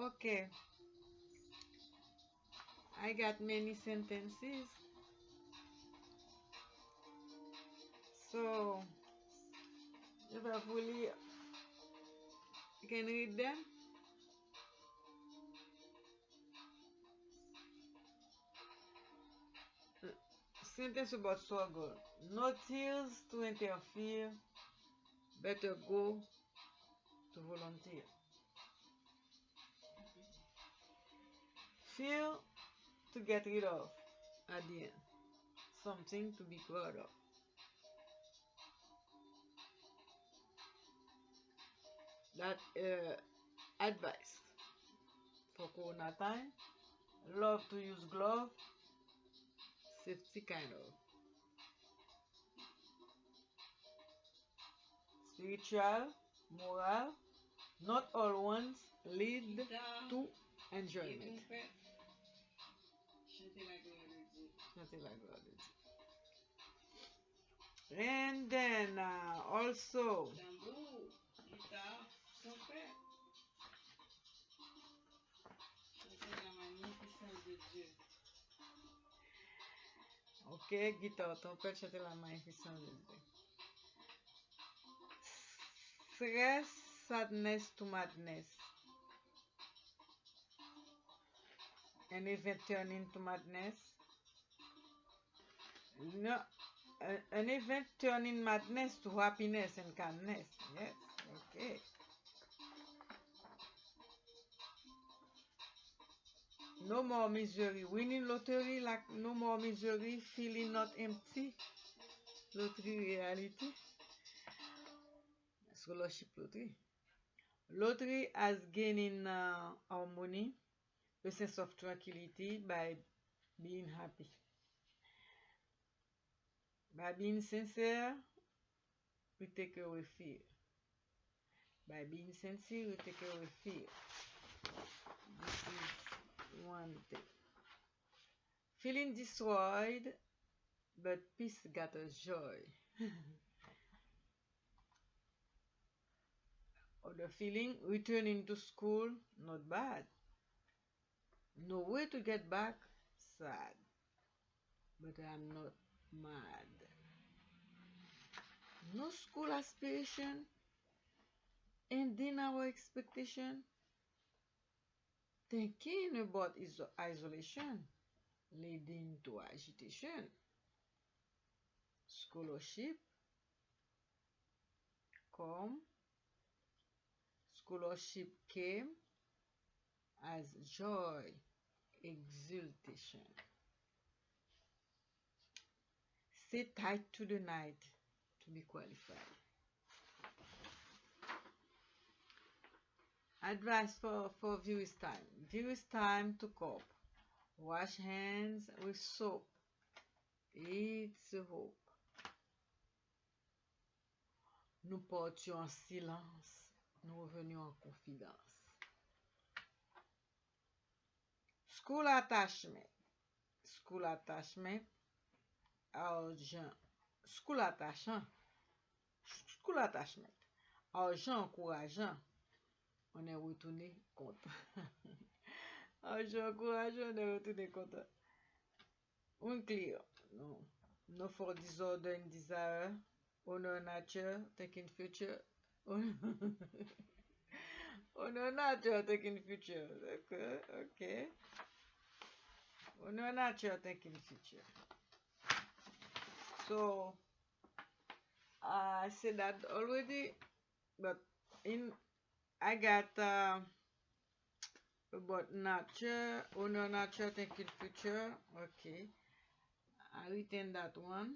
Okay. I got many sentences. So, if I fully you can read them. Sentence about struggle. No tears to interfere. Better go to volunteer. To get rid of at the end. Something to be proud of. That uh, advice for Corona time. Love to use glove. Safety kind of. Spiritual, moral. Not all ones lead to enjoyment. Something like that. And then uh, also Ok, guitar, trompete, chanter la magnificence de Dieu. Stress, sadness to madness. An event turn into madness. No, an event turning madness to happiness and calmness. Yes, okay. No more misery. Winning lottery like no more misery. Feeling not empty. Lottery reality. Scholarship lottery. Lottery has gained in uh, harmony, a sense of tranquility by being happy. By being sincere, we take away fear. By being sincere, we take away fear. This is one thing. Feeling destroyed, but peace got us joy. Other feeling, returning to school, not bad. No way to get back, sad. But I'm not mad. No school aspiration, ending our expectation. Thinking about iso- isolation, leading to agitation. Scholarship, come. Scholarship came as joy, exultation. Stay tight to the night to be qualified. Advice for, for viewers time. Viewers time to cope. Wash hands with soap. It's hope. Nous portions en silence. Nous revenions en confidence. School attachment. School attachment. Argent. School attachant. School attachment. Argent encourageant. On est retourné content. Argent encourageant, on est retourné content. Unclear. No. No for disorder and desire. Honor nature, thinking future. Honor nature, thinking future. Okay, okay. Honor nature, thinking future. So, I said that already, but in I got uh, about nature, honor nature, thinking future. Okay, I written that one.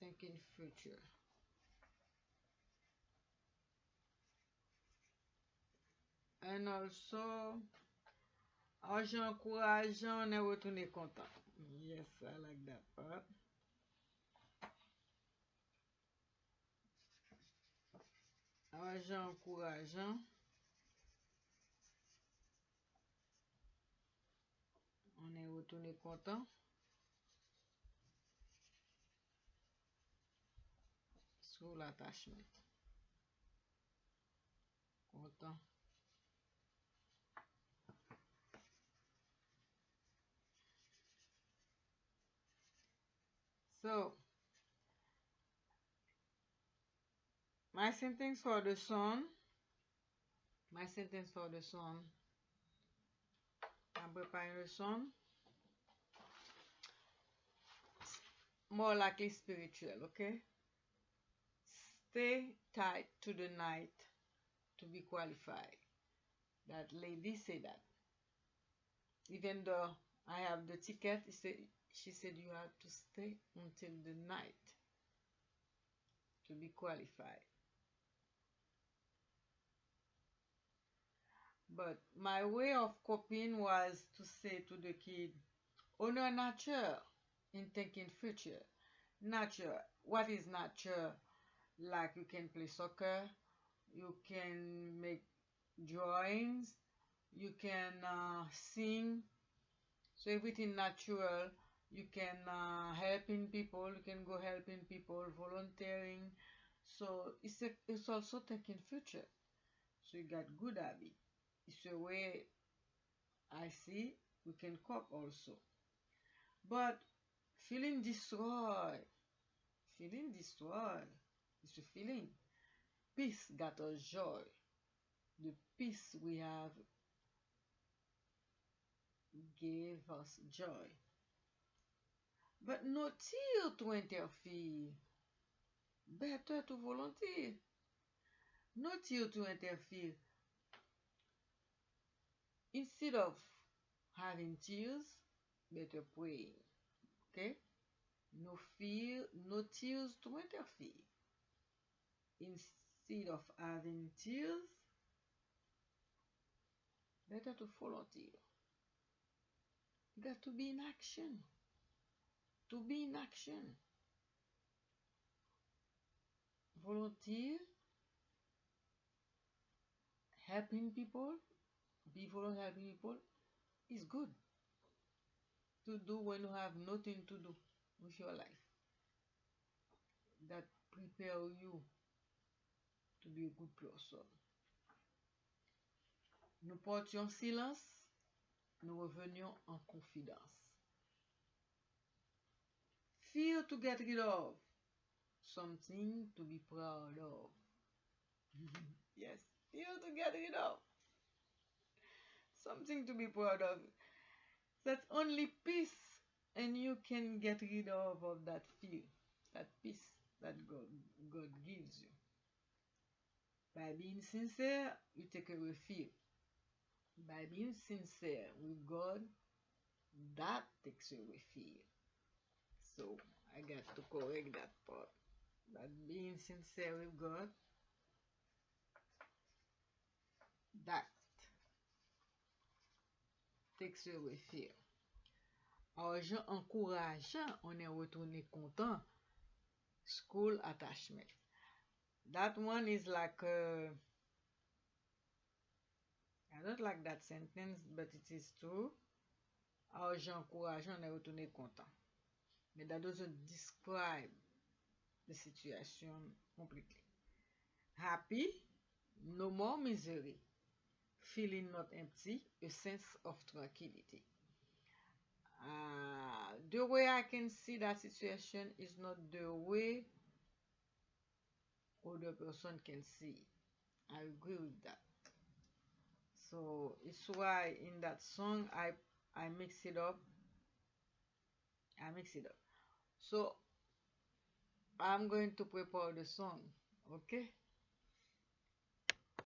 Thinking future. And also, argent encourageant, on est retourné content. Yes, I like that part. Argent encourageant. On est retourné content. School attachment. content. So, my sentence for the song, my sentence for the song, I'm preparing the song. More likely spiritual, okay? Stay tight to the night to be qualified. That lady said that. Even though I have the ticket, she said you have to stay until the night to be qualified. But my way of coping was to say to the kid, honor nature in thinking future. Nature, what is nature? Like you can play soccer, you can make drawings, you can uh, sing. So everything natural. You can uh, helping people. You can go helping people, volunteering. So it's a, it's also taking future. So you got good habit. It's a way I see we can cope also. But feeling destroyed, feeling destroyed, it's a feeling. Peace got us joy. The peace we have gave us joy. But no tir to interfere. Better to volunteer. No tir to interfere. Instead of having tears, better pray. Okay? No fear, no tears to interfere. Instead of having tears, better to volunteer. You got to be in action. To be in action. Volunteer, helping people, be volunteer helping people is good to do when you have nothing to do with your life. That prepare you to be a good person. Nous portions silence, nous revenions en confidence. Fear to get rid of, something to be proud of. yes, fear to get rid of, something to be proud of. That's only peace, and you can get rid of, of that fear, that peace that God, God gives you. By being sincere, you take away fear. By being sincere with God, that takes away fear. So I got to correct that part. But being sincere with God, that takes away fear. Argent encourageant, on est retourné content. School attachment. That one is like uh, I don't like that sentence, but it is true. Argent encourageant, on est retourné content. But that doesn't describe the situation completely. Happy, no more misery. Feeling not empty, a sense of tranquility. Uh, the way I can see that situation is not the way other person can see. I agree with that. So it's why in that song I I mix it up. I mix it up. So I'm going to prepare the song, okay?